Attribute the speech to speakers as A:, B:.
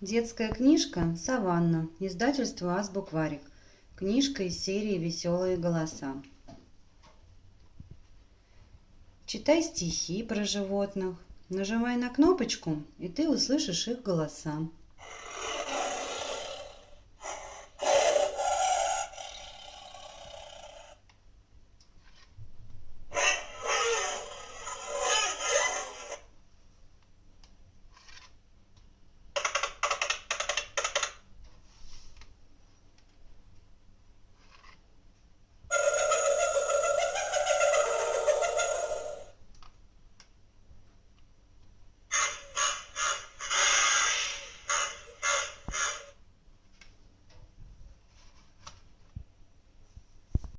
A: Детская книжка «Саванна», издательство «Азбукварик». Книжка из серии «Веселые голоса». Читай стихи про животных, нажимай на кнопочку, и ты услышишь их голоса.